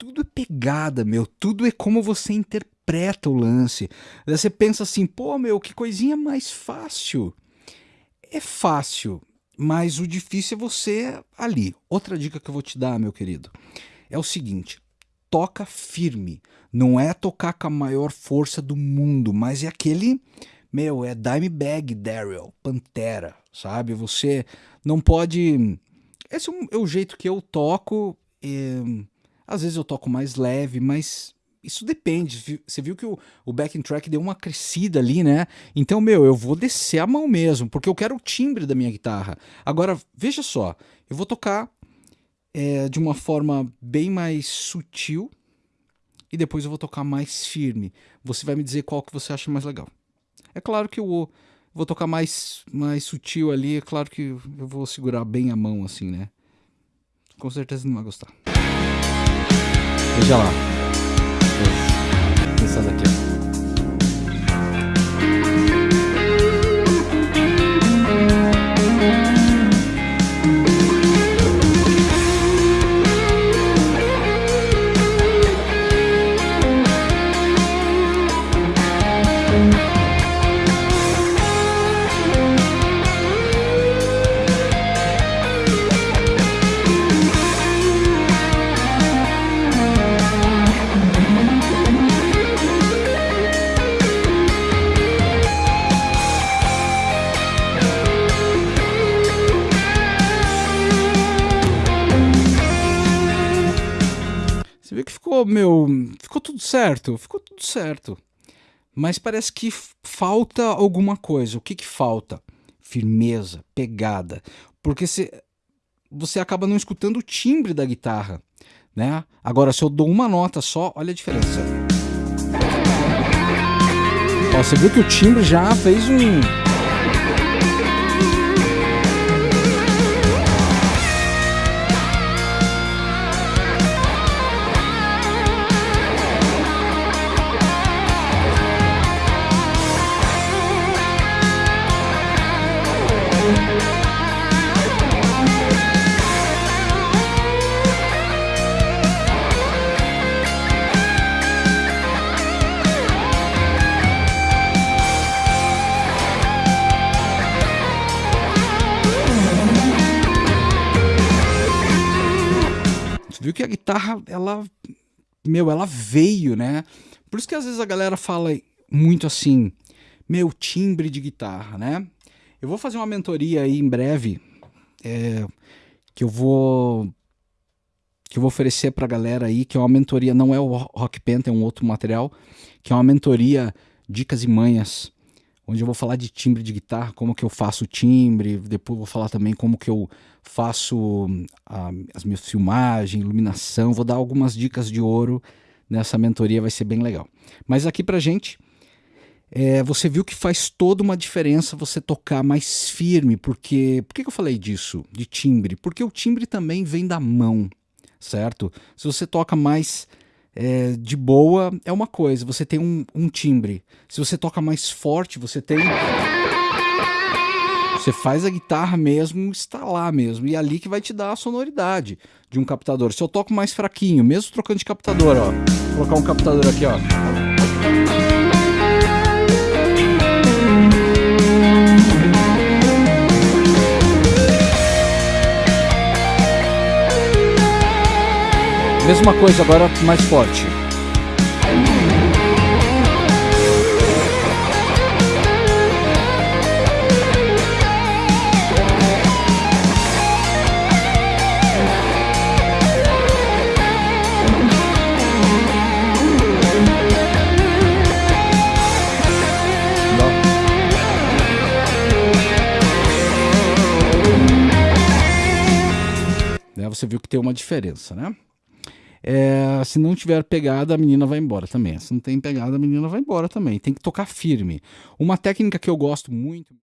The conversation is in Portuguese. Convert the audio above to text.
tudo é pegada, meu, tudo é como você interpreta o lance. Você pensa assim, pô, meu, que coisinha mais fácil. É fácil, mas o difícil é você ali. Outra dica que eu vou te dar, meu querido, é o seguinte: toca firme. Não é tocar com a maior força do mundo, mas é aquele, meu, é Dimebag Daryl, Pantera, sabe? Você não pode. Esse é, é o jeito que eu toco. É... Às vezes eu toco mais leve, mas isso depende. Você viu que o, o backing track deu uma crescida ali, né? Então, meu, eu vou descer a mão mesmo, porque eu quero o timbre da minha guitarra. Agora, veja só, eu vou tocar é, de uma forma bem mais sutil e depois eu vou tocar mais firme. Você vai me dizer qual que você acha mais legal. É claro que eu vou tocar mais, mais sutil ali, é claro que eu vou segurar bem a mão assim, né? Com certeza não vai gostar. Veja lá. Essa daqui, ó. Você viu que ficou, meu, ficou tudo certo, ficou tudo certo. Mas parece que falta alguma coisa. O que que falta? Firmeza, pegada. Porque se, você acaba não escutando o timbre da guitarra, né? Agora, se eu dou uma nota só, olha a diferença. Ó, você viu que o timbre já fez um viu que a guitarra, ela, meu, ela veio, né? Por isso que às vezes a galera fala muito assim, meu, timbre de guitarra, né? Eu vou fazer uma mentoria aí em breve, é, que eu vou que eu vou oferecer para a galera aí, que é uma mentoria, não é o Rock Penta, é um outro material, que é uma mentoria dicas e manhas onde eu vou falar de timbre de guitarra, como que eu faço o timbre, depois vou falar também como que eu faço ah, as minhas filmagens, iluminação, vou dar algumas dicas de ouro nessa mentoria, vai ser bem legal. Mas aqui pra gente, é, você viu que faz toda uma diferença você tocar mais firme, porque... Por que, que eu falei disso, de timbre? Porque o timbre também vem da mão, certo? Se você toca mais é, de boa é uma coisa, você tem um, um timbre. Se você toca mais forte, você tem. Você faz a guitarra mesmo instalar mesmo. E é ali que vai te dar a sonoridade de um captador. Se eu toco mais fraquinho, mesmo trocando de captador, ó. Vou colocar um captador aqui, ó. Mesma coisa agora mais forte. Né, você viu que tem uma diferença, né? É, se não tiver pegada, a menina vai embora também. Se não tem pegada, a menina vai embora também. Tem que tocar firme. Uma técnica que eu gosto muito.